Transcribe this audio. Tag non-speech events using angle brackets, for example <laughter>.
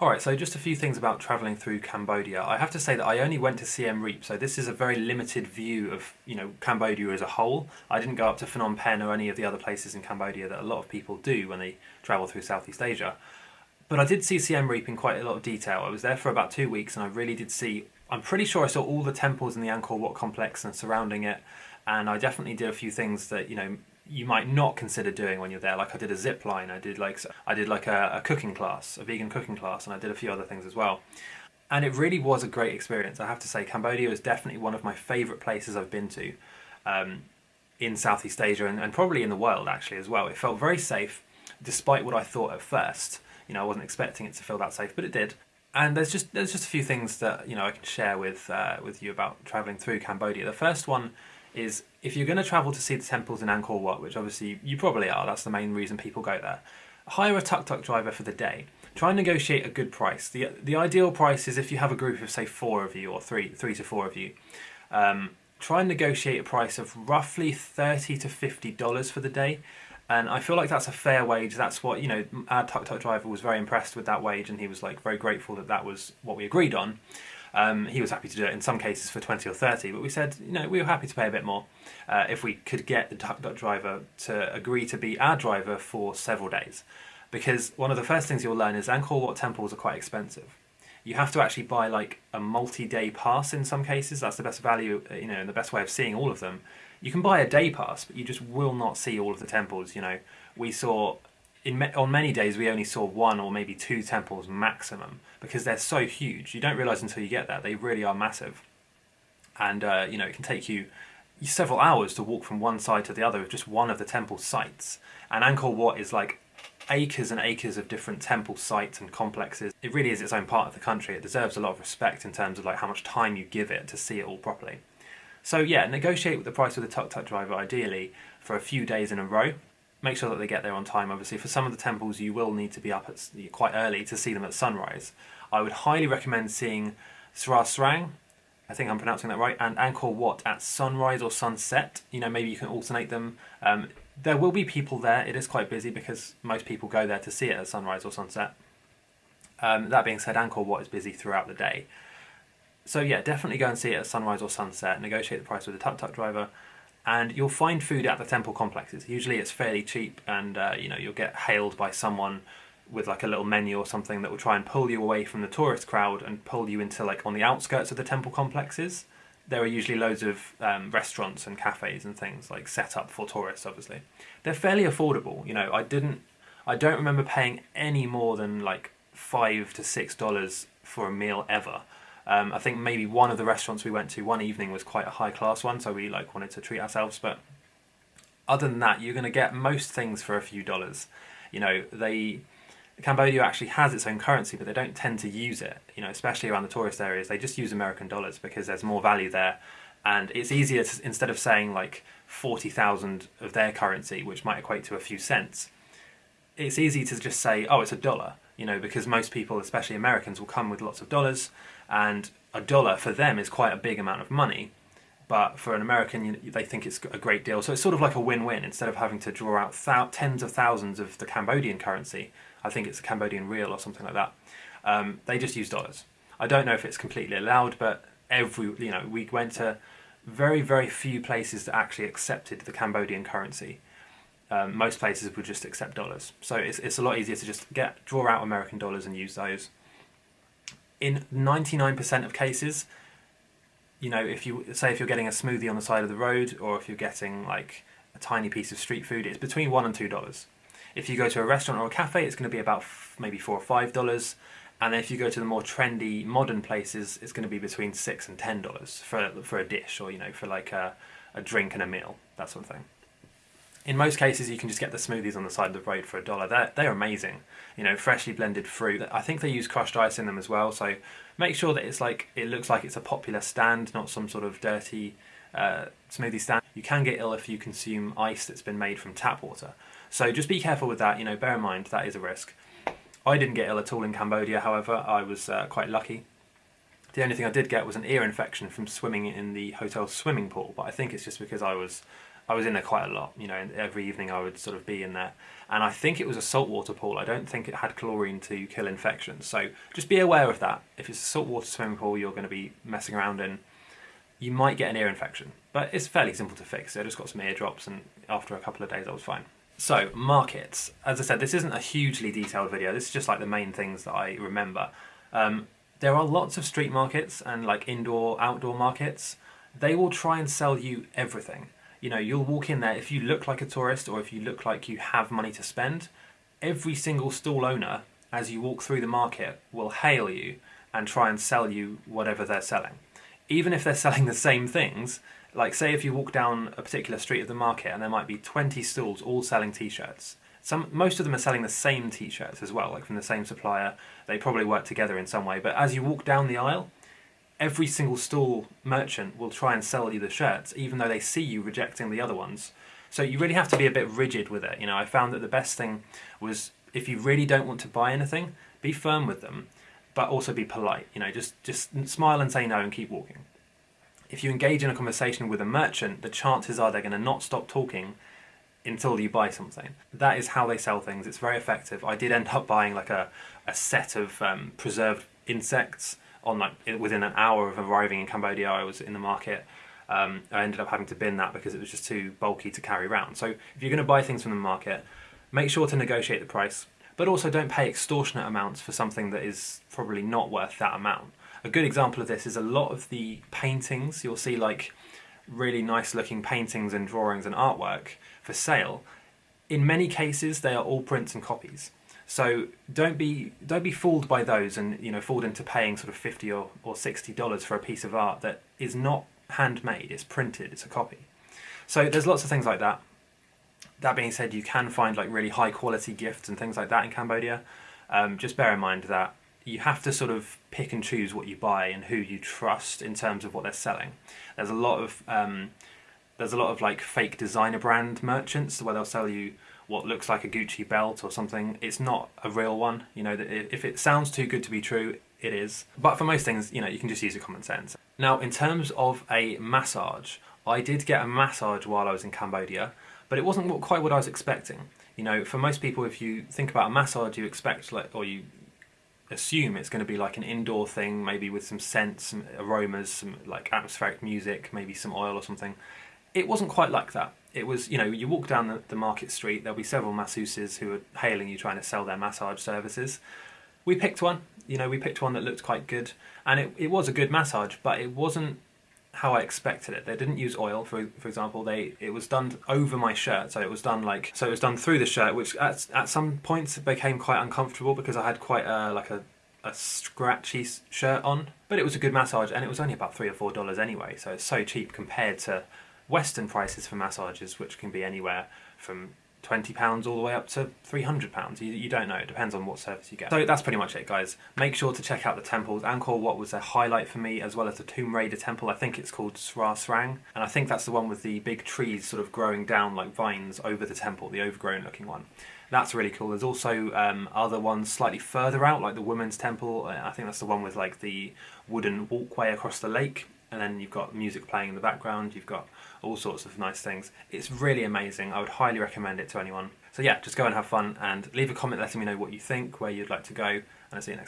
Alright, so just a few things about travelling through Cambodia. I have to say that I only went to Siem Reap, so this is a very limited view of, you know, Cambodia as a whole. I didn't go up to Phnom Penh or any of the other places in Cambodia that a lot of people do when they travel through Southeast Asia. But I did see Siem Reap in quite a lot of detail. I was there for about two weeks and I really did see, I'm pretty sure I saw all the temples in the Angkor Wat complex and surrounding it. And I definitely did a few things that, you know, you might not consider doing when you're there. Like I did a zip line, I did like I did like a, a, cooking class, a vegan cooking class, and I did a few other things as well. And it really was a great experience. I have to say, Cambodia is definitely one of my favourite places I've been to um, in Southeast Asia and, and probably in the world actually as well. It felt very safe, despite what I thought at first. You know, I wasn't expecting it to feel that safe, but it did. And there's just there's just a few things that you know I can share with uh, with you about traveling through Cambodia. The first one is if you're going to travel to see the temples in Angkor Wat, which obviously you probably are, that's the main reason people go there, hire a tuk-tuk driver for the day. Try and negotiate a good price. The, the ideal price is if you have a group of say four of you or three, three to four of you. Um, try and negotiate a price of roughly 30 to $50 for the day. And I feel like that's a fair wage. That's what, you know, our tuk-tuk driver was very impressed with that wage and he was like very grateful that that was what we agreed on. Um, he was happy to do it in some cases for 20 or 30, but we said, you know, we were happy to pay a bit more uh, if we could get the tuk-tuk driver to agree to be our driver for several days. Because one of the first things you'll learn is Angkor Wat temples are quite expensive. You have to actually buy like a multi-day pass in some cases. That's the best value, uh, you know, and the best way of seeing all of them. You can buy a day pass, but you just will not see all of the temples. You know, we saw in on many days we only saw one or maybe two temples maximum because they're so huge. You don't realize until you get there they really are massive, and uh, you know it can take you several hours to walk from one side to the other of just one of the temple sites. And Angkor Wat is like acres and acres of different temple sites and complexes. It really is its own part of the country. It deserves a lot of respect in terms of like how much time you give it to see it all properly. So yeah, negotiate with the price with the tuk-tuk driver ideally for a few days in a row make sure that they get there on time. Obviously, for some of the temples, you will need to be up at quite early to see them at sunrise. I would highly recommend seeing Sra Srang, I think I'm pronouncing that right, and Angkor Wat at sunrise or sunset. You know, maybe you can alternate them. Um, there will be people there. It is quite busy because most people go there to see it at sunrise or sunset. Um, that being said, Angkor Wat is busy throughout the day. So yeah, definitely go and see it at sunrise or sunset. Negotiate the price with the tuk-tuk driver and you'll find food at the temple complexes. Usually it's fairly cheap and uh, you know you'll get hailed by someone with like a little menu or something that will try and pull you away from the tourist crowd and pull you into like on the outskirts of the temple complexes. There are usually loads of um, restaurants and cafes and things like set up for tourists obviously. They're fairly affordable, you know, I didn't I don't remember paying any more than like five to six dollars for a meal ever. Um, I think maybe one of the restaurants we went to one evening was quite a high class one, so we like wanted to treat ourselves. But other than that, you're going to get most things for a few dollars. You know, they Cambodia actually has its own currency, but they don't tend to use it. You know, especially around the tourist areas, they just use American dollars because there's more value there, and it's easier to, instead of saying like forty thousand of their currency, which might equate to a few cents. It's easy to just say, oh, it's a dollar. You know, because most people, especially Americans, will come with lots of dollars and a dollar for them is quite a big amount of money but for an American, you, they think it's a great deal. So it's sort of like a win-win. Instead of having to draw out tens of thousands of the Cambodian currency, I think it's a Cambodian riel or something like that. Um, they just use dollars. I don't know if it's completely allowed, but every you know we went to very very few places that actually accepted the Cambodian currency. Um, most places would just accept dollars. So it's it's a lot easier to just get draw out American dollars and use those in 99% of cases, you know, if you say if you're getting a smoothie on the side of the road or if you're getting like a tiny piece of street food, it's between one and two dollars. If you go to a restaurant or a cafe, it's going to be about maybe four or five dollars. And then if you go to the more trendy, modern places, it's going to be between six and ten dollars for for a dish or you know for like a, a drink and a meal, that sort of thing. In most cases, you can just get the smoothies on the side of the road for a dollar. They're, they're amazing. You know, freshly blended fruit. I think they use crushed ice in them as well. So make sure that it's like it looks like it's a popular stand, not some sort of dirty uh, smoothie stand. You can get ill if you consume ice that's been made from tap water. So just be careful with that. You know, bear in mind that is a risk. I didn't get ill at all in Cambodia. However, I was uh, quite lucky. The only thing I did get was an ear infection from swimming in the hotel swimming pool, but I think it's just because I was I was in there quite a lot. You know, every evening I would sort of be in there, and I think it was a saltwater pool. I don't think it had chlorine to kill infections. So just be aware of that. If it's a saltwater swimming pool, you're going to be messing around in. You might get an ear infection, but it's fairly simple to fix. I just got some ear drops, and after a couple of days, I was fine. So markets. As I said, this isn't a hugely detailed video. This is just like the main things that I remember. Um, there are lots of street markets and like indoor, outdoor markets. They will try and sell you everything you know, you'll walk in there, if you look like a tourist or if you look like you have money to spend, every single stall owner, as you walk through the market, will hail you and try and sell you whatever they're selling. Even if they're <laughs> selling the same things, like say if you walk down a particular street of the market and there might be 20 stalls all selling t-shirts. Some, most of them are selling the same t-shirts as well, like from the same supplier. They probably work together in some way. But as you walk down the aisle, every single stall merchant will try and sell you the shirts, even though they see you rejecting the other ones. So you really have to be a bit rigid with it. You know, I found that the best thing was if you really don't want to buy anything, be firm with them, but also be polite. You know, just just smile and say no and keep walking. If you engage in a conversation with a merchant, the chances are they're going to not stop talking until you buy something. That is how they sell things. It's very effective. I did end up buying like a, a set of um, preserved insects on like within an hour of arriving in Cambodia, I was in the market. Um, I ended up having to bin that because it was just too bulky to carry around. So if you're going to buy things from the market, make sure to negotiate the price, but also don't pay extortionate amounts for something that is probably not worth that amount. A good example of this is a lot of the paintings you'll see like really nice looking paintings and drawings and artwork for sale. In many cases, they are all prints and copies. So don't be don't be fooled by those and you know fooled into paying sort of fifty or, or sixty dollars for a piece of art that is not handmade, it's printed, it's a copy. So there's lots of things like that. That being said, you can find like really high quality gifts and things like that in Cambodia. Um, just bear in mind that you have to sort of pick and choose what you buy and who you trust in terms of what they're selling. There's a lot of um, there's a lot of like fake designer brand merchants where they'll sell you what looks like a Gucci belt or something. It's not a real one. You know, That if it sounds too good to be true, it is. But for most things, you know, you can just use your common sense. Now, in terms of a massage, I did get a massage while I was in Cambodia, but it wasn't quite what I was expecting. You know, for most people, if you think about a massage, you expect like, or you assume it's going to be like an indoor thing, maybe with some scents, some aromas, some like atmospheric music, maybe some oil or something. It wasn't quite like that it was, you know, you walk down the, the market street, there'll be several masseuses who are hailing you trying to sell their massage services. We picked one, you know, we picked one that looked quite good, and it, it was a good massage, but it wasn't how I expected it. They didn't use oil, for for example. They it was done over my shirt, so it was done like so it was done through the shirt, which at at some points became quite uncomfortable because I had quite a like a a scratchy shirt on. But it was a good massage, and it was only about three or four dollars anyway, so it's so cheap compared to Western prices for massages, which can be anywhere from £20 all the way up to £300. You, you don't know, it depends on what service you get. So that's pretty much it, guys. Make sure to check out the temples. Angkor Wat was a highlight for me, as well as the Tomb Raider temple. I think it's called Sra Srang, and I think that's the one with the big trees sort of growing down like vines over the temple, the overgrown looking one. That's really cool. There's also um, other ones slightly further out, like the Women's Temple. I think that's the one with like the wooden walkway across the lake and then you've got music playing in the background, you've got all sorts of nice things. It's really amazing. I would highly recommend it to anyone. So yeah, just go and have fun and leave a comment letting me know what you think, where you'd like to go, and I'll see you next time.